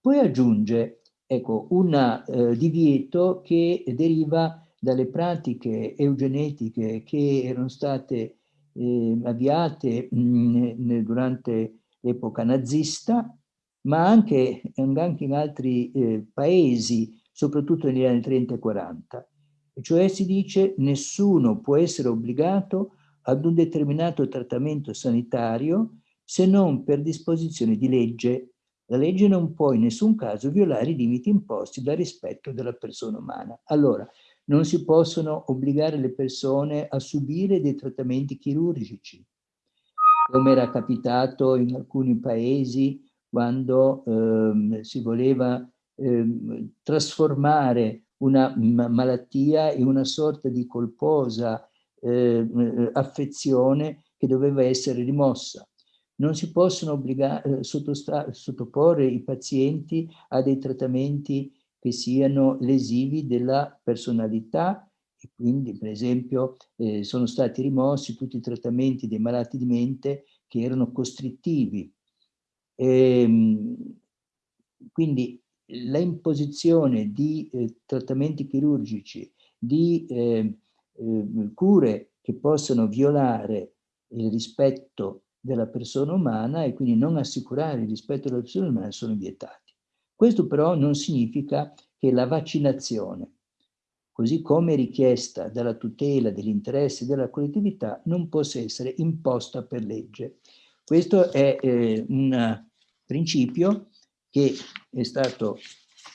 Poi aggiunge ecco, un eh, divieto che deriva dalle pratiche eugenetiche che erano state eh, avviate mh, durante l'epoca nazista, ma anche, anche in altri eh, paesi, soprattutto negli anni 30 e 40. Cioè si dice nessuno può essere obbligato ad un determinato trattamento sanitario se non per disposizione di legge la legge non può in nessun caso violare i limiti imposti dal rispetto della persona umana. Allora, non si possono obbligare le persone a subire dei trattamenti chirurgici, come era capitato in alcuni paesi quando ehm, si voleva ehm, trasformare una malattia in una sorta di colposa eh, affezione che doveva essere rimossa non si possono obbligare, eh, sottoporre i pazienti a dei trattamenti che siano lesivi della personalità e quindi per esempio eh, sono stati rimossi tutti i trattamenti dei malati di mente che erano costrittivi. E, ehm, quindi la imposizione di eh, trattamenti chirurgici, di eh, cure che possono violare il rispetto della persona umana e quindi non assicurare il rispetto della persona umana sono vietati. Questo però non significa che la vaccinazione, così come richiesta dalla tutela degli interessi della collettività, non possa essere imposta per legge. Questo è eh, un principio che è stato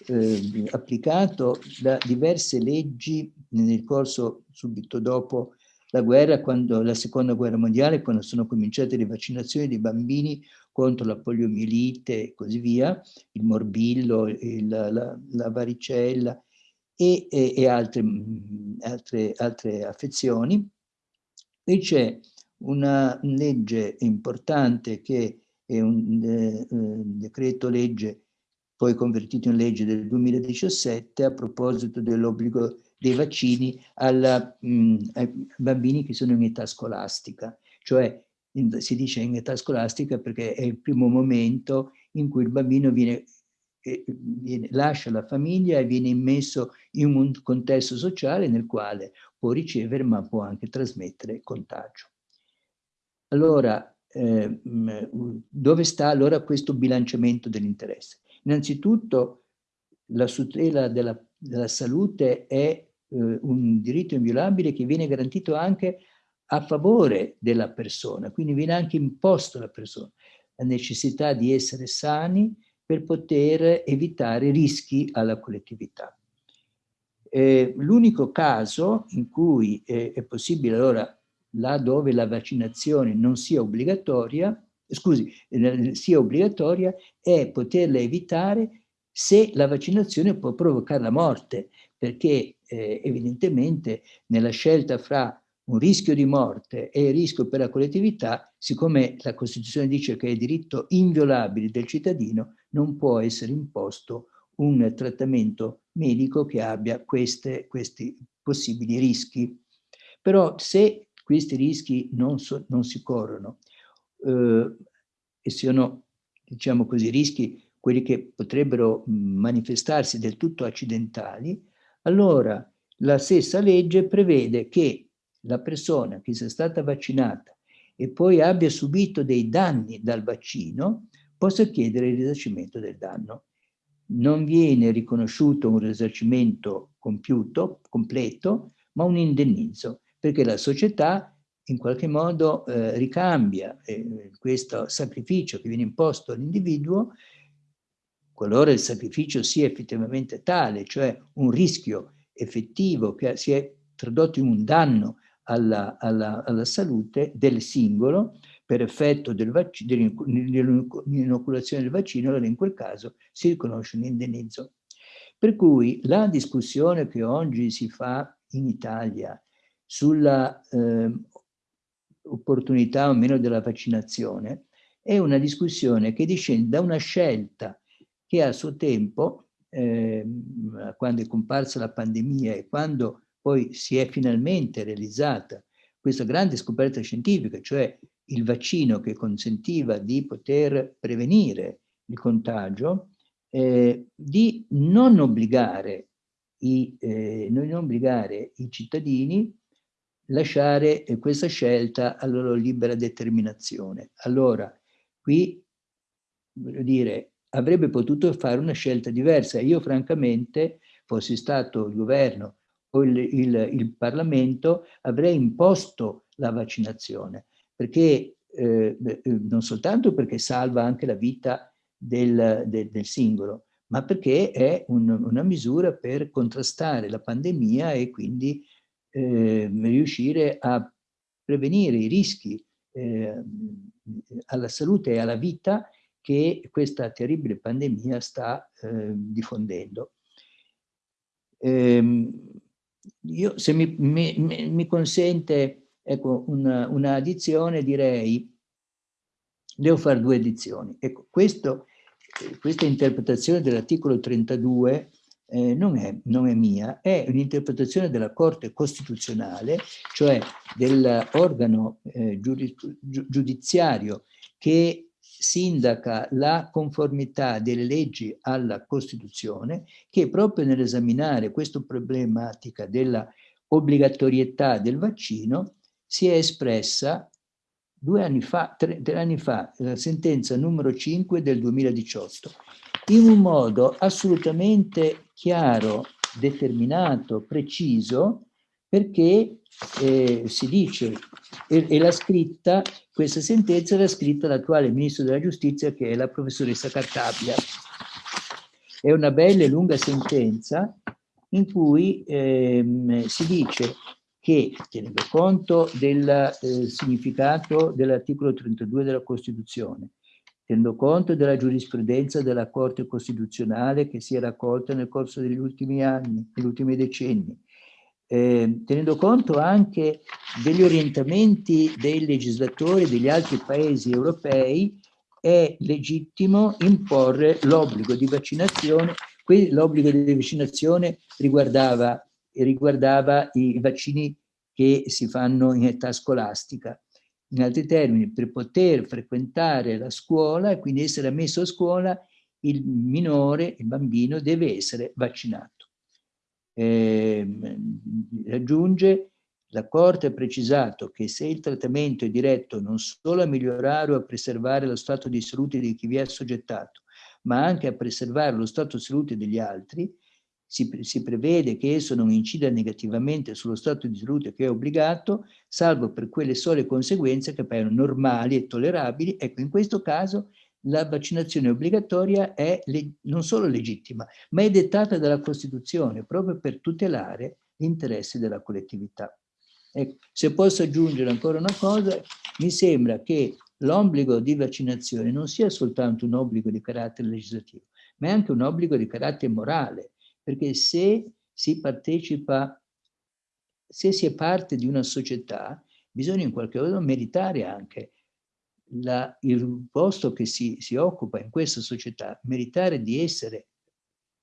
eh, applicato da diverse leggi nel corso subito dopo la guerra, quando, la seconda guerra mondiale, quando sono cominciate le vaccinazioni dei bambini contro la poliomielite e così via, il morbillo, il, la, la, varicella e, e, e altre, altre, altre, affezioni. E c'è una legge importante che è un eh, decreto legge poi convertito in legge del 2017 a proposito dell'obbligo dei vaccini alla, mh, ai bambini che sono in età scolastica, cioè in, si dice in età scolastica perché è il primo momento in cui il bambino viene, eh, viene, lascia la famiglia e viene immesso in un contesto sociale nel quale può ricevere ma può anche trasmettere contagio. Allora, eh, dove sta allora questo bilanciamento dell'interesse? Innanzitutto la tutela della, della salute è eh, un diritto inviolabile che viene garantito anche a favore della persona, quindi viene anche imposto alla persona la necessità di essere sani per poter evitare rischi alla collettività. Eh, L'unico caso in cui eh, è possibile allora là dove la vaccinazione non sia obbligatoria, scusi, eh, sia obbligatoria, è poterla evitare se la vaccinazione può provocare la morte, perché eh, evidentemente nella scelta fra un rischio di morte e il rischio per la collettività, siccome la Costituzione dice che è diritto inviolabile del cittadino, non può essere imposto un trattamento medico che abbia queste, questi possibili rischi. Però se questi rischi non, so, non si corrono eh, e siano, diciamo così, rischi quelli che potrebbero manifestarsi del tutto accidentali, allora la stessa legge prevede che la persona che sia stata vaccinata e poi abbia subito dei danni dal vaccino possa chiedere il risarcimento del danno. Non viene riconosciuto un risarcimento compiuto, completo, ma un indennizzo, perché la società in qualche modo eh, ricambia eh, questo sacrificio che viene imposto all'individuo, qualora il sacrificio sia effettivamente tale, cioè un rischio effettivo che si è tradotto in un danno alla, alla, alla salute del singolo per effetto dell'inoculazione del vaccino, allora in quel caso si riconosce un indennizzo. Per cui la discussione che oggi si fa in Italia sulla eh, opportunità o meno della vaccinazione è una discussione che discende da una scelta che a suo tempo, eh, quando è comparsa la pandemia e quando poi si è finalmente realizzata questa grande scoperta scientifica, cioè il vaccino che consentiva di poter prevenire il contagio, eh, di non obbligare, i, eh, non obbligare i cittadini lasciare questa scelta alla loro libera determinazione. Allora, qui, voglio dire, avrebbe potuto fare una scelta diversa. Io francamente, fossi stato il governo o il, il, il Parlamento, avrei imposto la vaccinazione, perché eh, eh, non soltanto perché salva anche la vita del, del, del singolo, ma perché è un, una misura per contrastare la pandemia e quindi eh, riuscire a prevenire i rischi eh, alla salute e alla vita che questa terribile pandemia sta eh, diffondendo. Ehm, io, se mi, mi, mi consente ecco, una, una direi, devo fare due addizioni. Ecco, questo, questa interpretazione dell'articolo 32 eh, non, è, non, è, mia, è un'interpretazione della Corte Costituzionale, cioè dell'organo eh, giudiziario che sindaca la conformità delle leggi alla Costituzione, che proprio nell'esaminare questa problematica della obbligatorietà del vaccino si è espressa due anni fa, tre, tre anni fa, la sentenza numero 5 del 2018, in un modo assolutamente chiaro, determinato, preciso, perché eh, si dice, e, l'ha scritta, questa sentenza l'ha scritta l'attuale Ministro della Giustizia che è la professoressa Cartabia. È una bella e lunga sentenza in cui ehm, si dice che, tenendo conto del eh, significato dell'articolo 32 della Costituzione, tenendo conto della giurisprudenza della Corte Costituzionale che si è raccolta nel corso degli ultimi anni, degli ultimi decenni, eh, tenendo conto anche degli orientamenti dei legislatori degli altri paesi europei, è legittimo imporre l'obbligo di vaccinazione. Qui l'obbligo di vaccinazione riguardava, riguardava i vaccini che si fanno in età scolastica in altri termini, per poter frequentare la scuola e quindi essere ammesso a scuola, il minore, il bambino, deve essere vaccinato. Eh, aggiunge, la Corte ha precisato che se il trattamento è diretto non solo a migliorare o a preservare lo stato di salute di chi vi è assoggettato, ma anche a preservare lo stato di salute degli altri, si, si, prevede che esso non incida negativamente sullo stato di salute che è obbligato, salvo per quelle sole conseguenze che appaiono normali e tollerabili. Ecco, in questo caso la vaccinazione obbligatoria è non solo legittima, ma è dettata dalla Costituzione proprio per tutelare gli interessi della collettività. Ecco, se posso aggiungere ancora una cosa, mi sembra che l'obbligo di vaccinazione non sia soltanto un obbligo di carattere legislativo, ma è anche un obbligo di carattere morale, perché se si partecipa se si è parte di una società, bisogna in qualche modo meritare anche la, il posto che si, si occupa in questa società, meritare di essere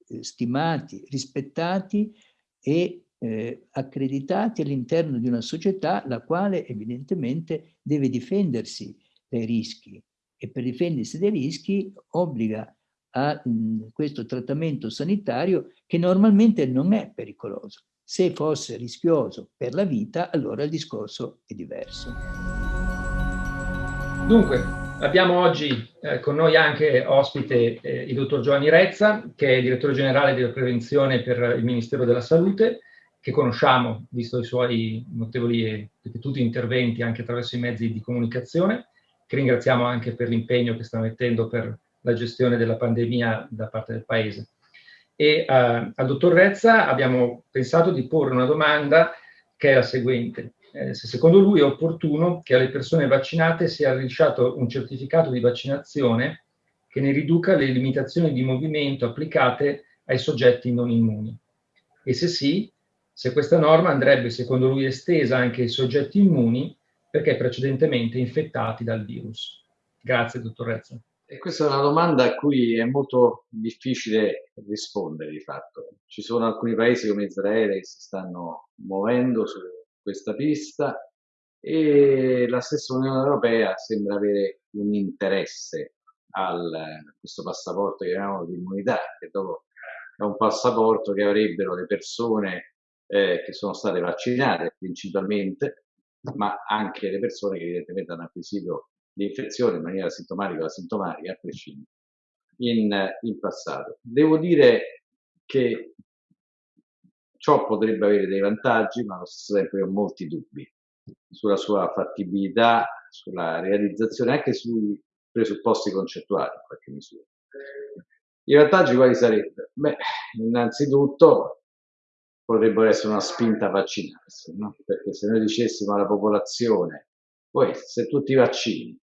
eh, stimati, rispettati e eh, accreditati all'interno di una società la quale evidentemente deve difendersi dai rischi. E per difendersi dai rischi obbliga a mh, mm, questo trattamento sanitario che normalmente non è pericoloso. Se fosse rischioso per la vita, allora il discorso è diverso. Dunque, abbiamo oggi eh, con noi anche ospite eh, il dottor Giovanni Rezza, che è direttore generale della prevenzione per il Ministero della Salute, che conosciamo, visto i suoi notevoli e ripetuti interventi anche attraverso i mezzi di comunicazione, che ringraziamo anche per l'impegno che sta mettendo per la gestione della pandemia da parte del Paese. E uh, al dottor Rezza abbiamo pensato di porre una domanda che è la seguente. Eh, se secondo lui è opportuno che alle persone vaccinate sia rilasciato un certificato di vaccinazione che ne riduca le limitazioni di movimento applicate ai soggetti non immuni. E se sì, se questa norma andrebbe secondo lui estesa anche ai soggetti immuni perché precedentemente infettati dal virus. Grazie, dottor Rezza. E questa è una domanda a cui è molto difficile rispondere di fatto. Ci sono alcuni paesi come Israele che si stanno muovendo su questa pista e la stessa Unione Europea sembra avere un interesse a questo passaporto che chiamiamo di immunità, che dopo è un passaporto che avrebbero le persone eh, che sono state vaccinate principalmente, ma anche le persone che evidentemente hanno acquisito l'infezione in maniera sintomatica o asintomatica a prescindere in, in passato. Devo dire che ciò potrebbe avere dei vantaggi, ma ho molti dubbi sulla sua fattibilità, sulla realizzazione, anche sui presupposti concettuali in qualche misura. I vantaggi quali sarebbero? Beh, innanzitutto potrebbero essere una spinta a vaccinarsi, no? perché se noi dicessimo alla popolazione, poi se tu ti vaccini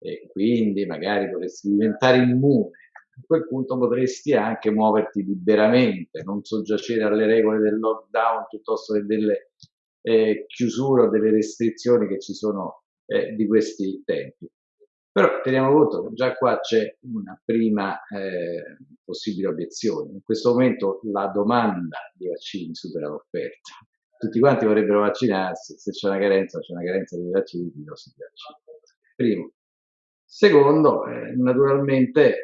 e quindi magari potresti diventare immune, a quel punto potresti anche muoverti liberamente, non soggiacere alle regole del lockdown piuttosto che delle eh, chiusure o delle restrizioni che ci sono eh, di questi tempi. Però teniamo conto che già qua c'è una prima eh, possibile obiezione. In questo momento la domanda di vaccini supera l'offerta. Tutti quanti vorrebbero vaccinarsi, se c'è una carenza, c'è una carenza di vaccini, non si vaccina. Primo. Secondo, eh, naturalmente,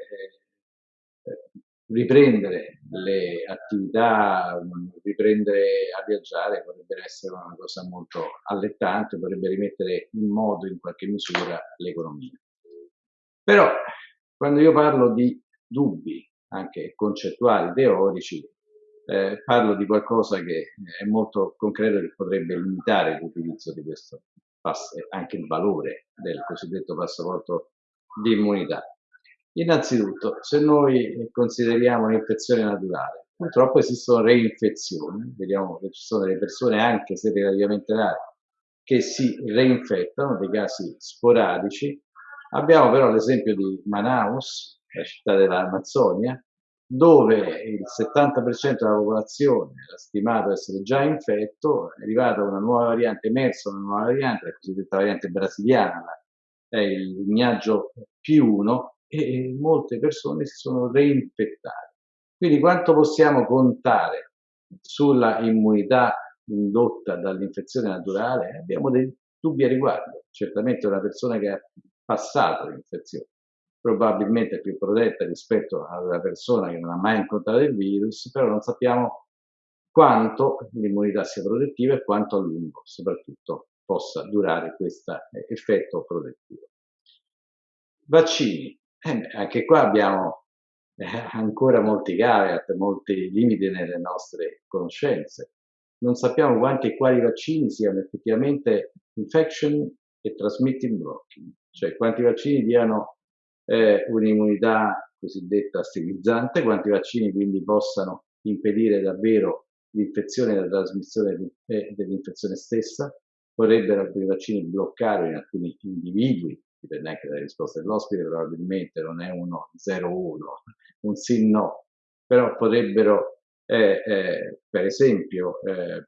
eh, riprendere le attività, riprendere a viaggiare potrebbe essere una cosa molto allettante, potrebbe rimettere in modo in qualche misura l'economia. Però quando io parlo di dubbi, anche concettuali, teorici, eh, parlo di qualcosa che è molto concreto che potrebbe limitare l'utilizzo di questo anche il valore del cosiddetto passaporto di immunità. Innanzitutto, se noi consideriamo un'infezione naturale, purtroppo esistono reinfezioni, vediamo che ci sono delle persone, anche se relativamente rare, che si reinfettano, dei casi sporadici, Abbiamo però l'esempio di Manaus, la città dell'Amazzonia, dove il 70% della popolazione era stimato essere già infetto, è arrivata una nuova variante, emersa una nuova variante, la cosiddetta variante brasiliana, è il lignaggio P1, e molte persone si sono reinfettate. Quindi quanto possiamo contare sulla immunità indotta dall'infezione naturale? Abbiamo dei dubbi a riguardo. Certamente una persona che ha passato l'infezione. Probabilmente è più protetta rispetto alla persona che non ha mai incontrato il virus, però non sappiamo quanto l'immunità sia protettiva e quanto a lungo soprattutto possa durare questo effetto protettivo. Vaccini. Eh, anche qua abbiamo eh, ancora molti caveat, molti limiti nelle nostre conoscenze. Non sappiamo quanti e quali vaccini siano effettivamente infection e transmitting blocking, cioè quanti vaccini diano eh, un'immunità cosiddetta sterilizzante, quanti vaccini quindi possano impedire davvero l'infezione e la trasmissione eh, dell'infezione stessa, potrebbero alcuni vaccini bloccare in alcuni individui, dipende anche dalle risposte dell'ospite, probabilmente non è uno 0-1, un sì no, però potrebbero eh, eh, per esempio eh,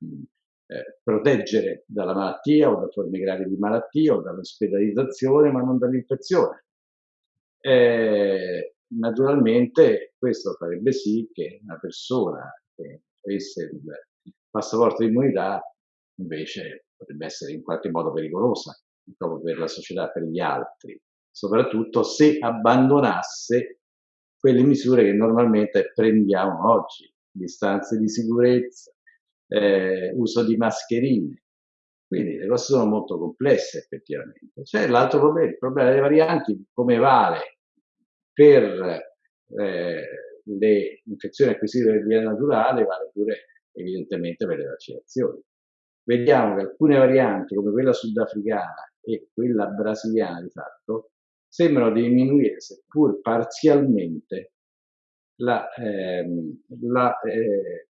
eh, proteggere dalla malattia o da forme gravi di malattia o dall'ospedalizzazione, ma non dall'infezione. Eh, naturalmente questo farebbe sì che una persona che avesse il passaporto di immunità invece potrebbe essere in qualche modo pericolosa proprio per la società, per gli altri, soprattutto se abbandonasse quelle misure che normalmente prendiamo oggi, distanze di sicurezza, eh, uso di mascherine. Quindi le cose sono molto complesse effettivamente. C'è l'altro problema, il problema delle varianti, come vale per eh, le infezioni acquisite per via naturale, vale pure evidentemente per le vaccinazioni. Vediamo che alcune varianti, come quella sudafricana e quella brasiliana di fatto, sembrano diminuire, seppur parzialmente, la, ehm, la eh,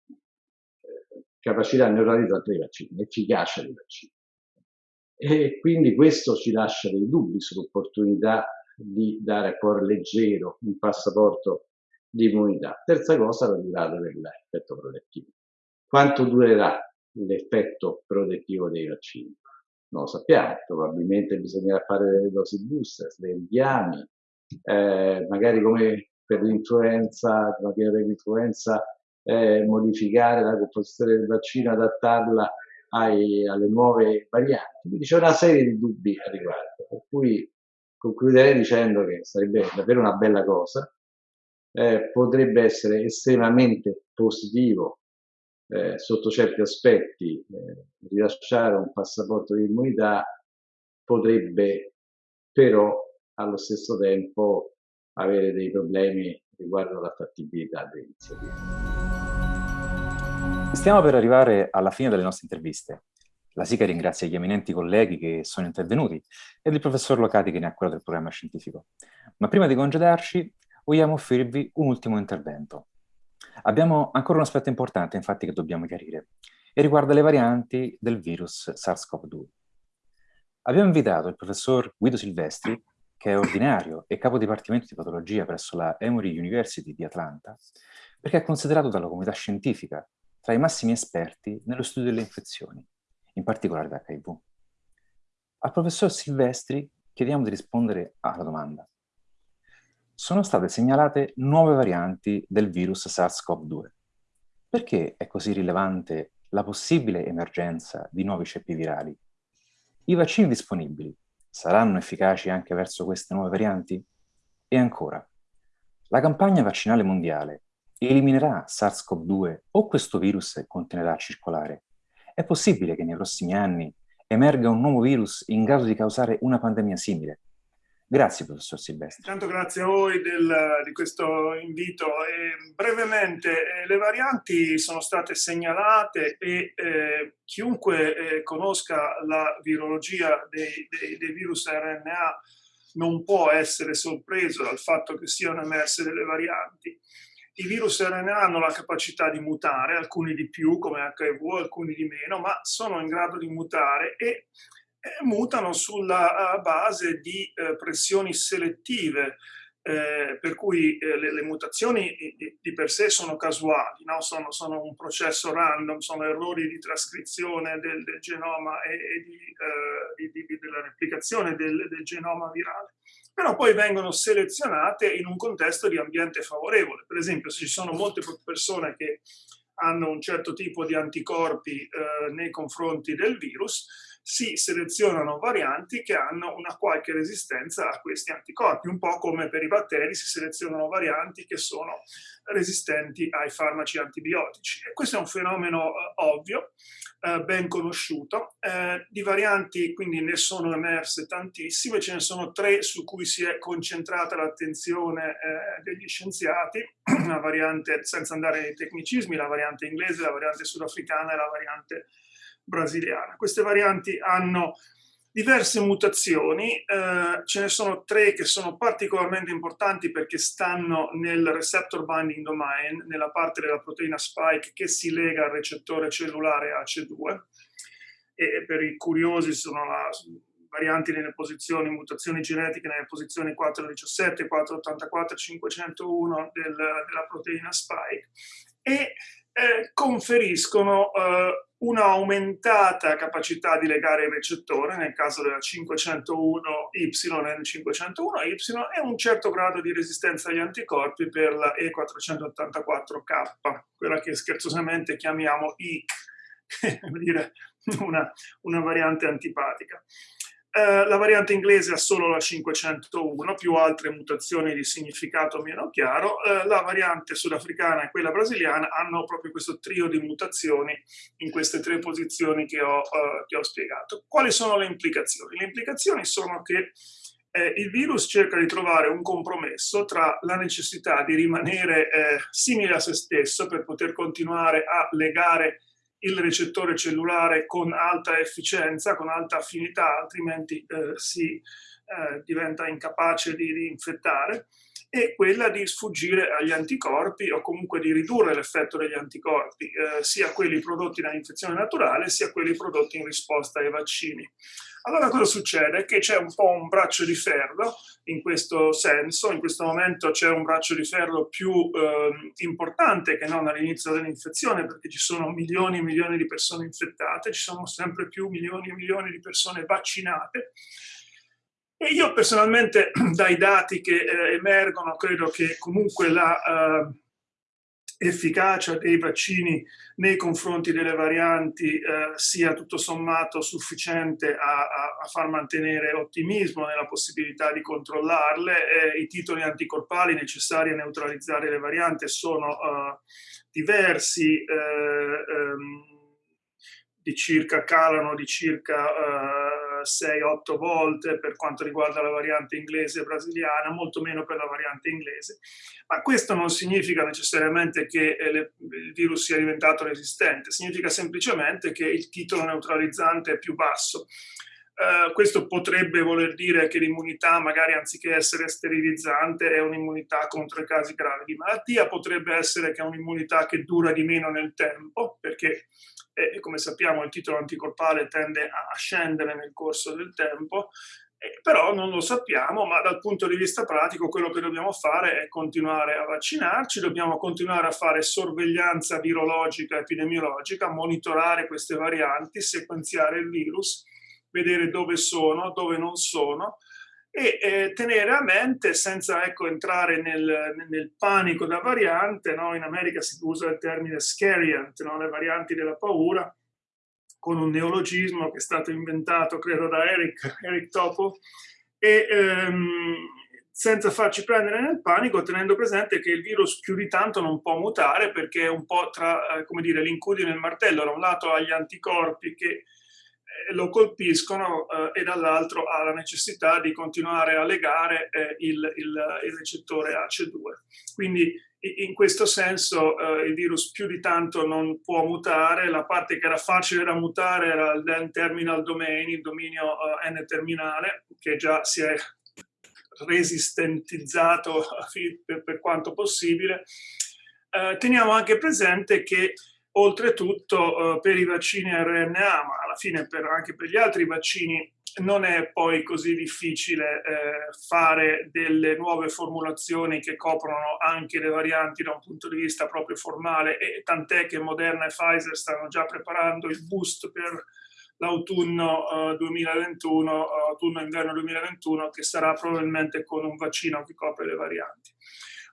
capacità neuralizzante dei vaccini, l'efficacia dei vaccini. E quindi questo ci lascia dei dubbi sull'opportunità di dare a cuore leggero un passaporto di immunità. Terza cosa, la durata dell'effetto protettivo. Quanto durerà l'effetto protettivo dei vaccini? Non lo sappiamo, probabilmente bisognerà fare delle dosi booster, dei richiami, eh, magari come per l'influenza, per l'influenza eh, modificare la composizione del vaccino, adattarla ai, alle nuove varianti. Quindi c'è una serie di dubbi a riguardo, per cui concluderei dicendo che sarebbe davvero una bella cosa, eh, potrebbe essere estremamente positivo eh, sotto certi aspetti eh, rilasciare un passaporto di immunità, potrebbe però allo stesso tempo avere dei problemi riguardo la fattibilità dell'iniziativa. Stiamo per arrivare alla fine delle nostre interviste. La SICA ringrazia gli eminenti colleghi che sono intervenuti ed il professor Locati che ne ha curato il programma scientifico. Ma prima di congedarci, vogliamo offrirvi un ultimo intervento. Abbiamo ancora un aspetto importante, infatti, che dobbiamo chiarire, e riguarda le varianti del virus SARS-CoV-2. Abbiamo invitato il professor Guido Silvestri, che è ordinario e capo dipartimento di patologia presso la Emory University di Atlanta, perché è considerato dalla comunità scientifica tra i massimi esperti nello studio delle infezioni, in particolare l'HIV. Al professor Silvestri chiediamo di rispondere alla domanda. Sono state segnalate nuove varianti del virus SARS-CoV-2. Perché è così rilevante la possibile emergenza di nuovi ceppi virali? I vaccini disponibili saranno efficaci anche verso queste nuove varianti? E ancora, la campagna vaccinale mondiale eliminerà SARS-CoV-2 o questo virus continuerà a circolare? È possibile che nei prossimi anni emerga un nuovo virus in grado di causare una pandemia simile? Grazie, professor Silvestri. Intanto grazie a voi del, di questo invito. E brevemente, eh, le varianti sono state segnalate e eh, chiunque eh, conosca la virologia dei, dei, dei virus RNA non può essere sorpreso dal fatto che siano emerse delle varianti. I virus RNA hanno la capacità di mutare, alcuni di più come HIV, alcuni di meno, ma sono in grado di mutare e mutano sulla base di eh, pressioni selettive, eh, per cui eh, le, mutazioni di, per sé sono casuali, no? sono, sono, un processo random, sono errori di trascrizione del, del genoma e, e di, eh, di, della replicazione del, del genoma virale però poi vengono selezionate in un contesto di ambiente favorevole. Per esempio, se ci sono molte persone che hanno un certo tipo di anticorpi nei confronti del virus, si selezionano varianti che hanno una qualche resistenza a questi anticorpi, un po' come per i batteri si selezionano varianti che sono resistenti ai farmaci antibiotici. E questo è un fenomeno eh, ovvio, eh, ben conosciuto. Eh, di varianti quindi ne sono emerse tantissime, ce ne sono tre su cui si è concentrata l'attenzione eh, degli scienziati, la variante, senza andare nei tecnicismi, la variante inglese, la variante sudafricana e la variante brasiliana. Queste varianti hanno diverse mutazioni, eh, ce ne sono tre che sono particolarmente importanti perché stanno nel receptor binding domain, nella parte della proteina spike che si lega al recettore cellulare AC2 e per i curiosi sono la, varianti nelle posizioni, mutazioni genetiche nelle posizioni 417, 484, 501 del, della proteina spike e eh, conferiscono eh, una capacità di legare il recettore, nel caso della 501Y e 501Y, e un certo grado di resistenza agli anticorpi per la E484K, quella che scherzosamente chiamiamo IC, una, una variante antipatica. Eh, la variante inglese ha solo la 501, più altre mutazioni di significato meno chiaro. Eh, la variante sudafricana e quella brasiliana hanno proprio questo trio di mutazioni in queste tre posizioni che ho, uh, che ho spiegato. Quali sono le implicazioni? Le implicazioni sono che eh, il virus cerca di trovare un compromesso tra la necessità di rimanere eh, simile a se stesso per poter continuare a legare il recettore cellulare con alta efficienza, con alta affinità, altrimenti eh, si eh, diventa incapace di, di, infettare, e quella di sfuggire agli anticorpi o comunque di ridurre l'effetto degli anticorpi, eh, sia quelli prodotti dall'infezione naturale, sia quelli prodotti in risposta ai vaccini. Allora cosa succede? Che c'è un po' un braccio di ferro in questo senso, in questo momento c'è un braccio di ferro più eh, importante che non all'inizio dell'infezione perché ci sono milioni e milioni di persone infettate, ci sono sempre più milioni e milioni di persone vaccinate e io personalmente dai dati che eh, emergono credo che comunque la... Eh, efficacia dei vaccini nei confronti delle varianti eh, sia tutto sommato sufficiente a, a, a, far mantenere ottimismo nella possibilità di controllarle. Eh, I titoli anticorpali necessari a neutralizzare le varianti sono uh, diversi, eh, ehm, di circa, calano di circa eh, 6-8 volte per quanto riguarda la variante inglese e brasiliana, molto meno per la variante inglese. Ma questo non significa necessariamente che eh, il virus sia diventato resistente, significa semplicemente che il titolo neutralizzante è più basso. Uh, questo potrebbe voler dire che l'immunità, magari anziché essere sterilizzante, è un'immunità contro i casi gravi di malattia, potrebbe essere che è un'immunità che dura di meno nel tempo, perché e come sappiamo il titolo anticorpale tende a scendere nel corso del tempo, eh, però non lo sappiamo, ma dal punto di vista pratico quello che dobbiamo fare è continuare a vaccinarci, dobbiamo continuare a fare sorveglianza virologica, epidemiologica, monitorare queste varianti, sequenziare il virus, vedere dove sono, dove non sono, e eh, tenere a mente, senza ecco, entrare nel, nel, panico da variante, no? in America si usa il termine scariant, no? le varianti della paura, con un neologismo che è stato inventato, credo, da Eric, Eric Topo, e ehm, senza farci prendere nel panico, tenendo presente che il virus più di tanto non può mutare perché è un po' tra, eh, come l'incudine e il martello, da un lato ha gli anticorpi che lo colpiscono eh, e dall'altro ha la necessità di continuare a legare eh, il, il, il, recettore AC2. Quindi in questo senso eh, il virus più di tanto non può mutare, la parte che era facile da mutare era il terminal domain, il dominio eh, n-terminale, che già si è resistentizzato per, per quanto possibile. Eh, teniamo anche presente che Oltretutto eh, per i vaccini RNA, ma alla fine per, anche per gli altri vaccini, non è poi così difficile eh, fare delle nuove formulazioni che coprono anche le varianti da un punto di vista proprio formale e tant'è che Moderna e Pfizer stanno già preparando il boost per l'autunno eh, 2021, autunno-inverno 2021, che sarà probabilmente con un vaccino che copre le varianti.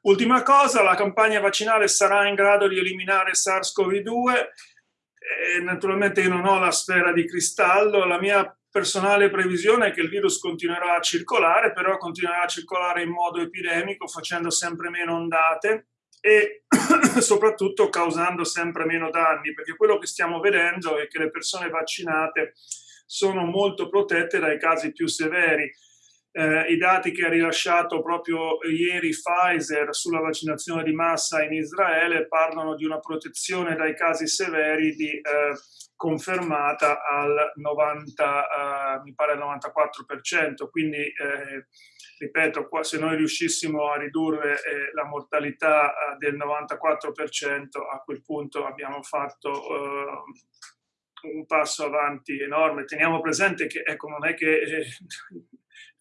Ultima cosa, la campagna vaccinale sarà in grado di eliminare SARS-CoV-2. Eh, naturalmente io non ho la sfera di cristallo, la mia personale previsione è che il virus continuerà a circolare, però continuerà a circolare in modo epidemico, facendo sempre meno ondate e soprattutto causando sempre meno danni, perché quello che stiamo vedendo è che le persone vaccinate sono molto protette dai casi più severi eh, i dati che ha rilasciato proprio ieri Pfizer sulla vaccinazione di massa in Israele parlano di una protezione dai casi severi di, eh, confermata al 90, eh, mi pare al 94%, quindi eh, ripeto, qua, se noi riuscissimo a ridurre eh, la mortalità eh, del 94%, a quel punto abbiamo fatto un passo avanti enorme. Teniamo presente che ecco, non è che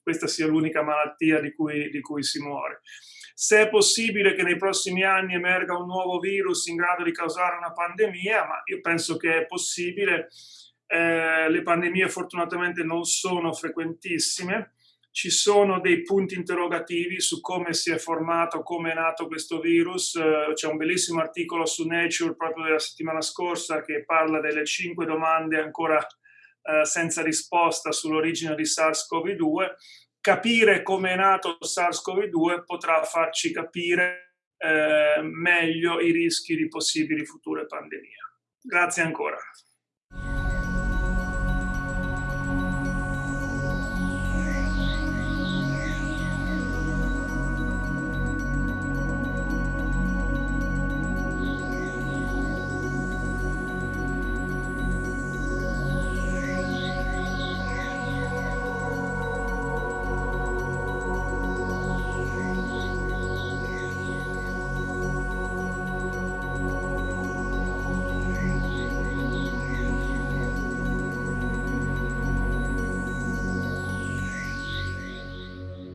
questa sia l'unica malattia di cui, di cui, si muore. se è possibile che nei prossimi anni emerga un nuovo virus in grado di causare una pandemia, ma io penso che è possibile. Eh, le pandemie fortunatamente non sono frequentissime, ci sono dei punti interrogativi su come si è formato, come è nato questo virus. Eh, c'è un bellissimo articolo su Nature proprio della settimana scorsa che parla delle cinque domande ancora eh, senza risposta sull'origine di SARS-CoV-2 capire come è nato SARS-CoV-2 potrà farci capire eh, meglio i rischi di possibili future pandemie. Grazie ancora.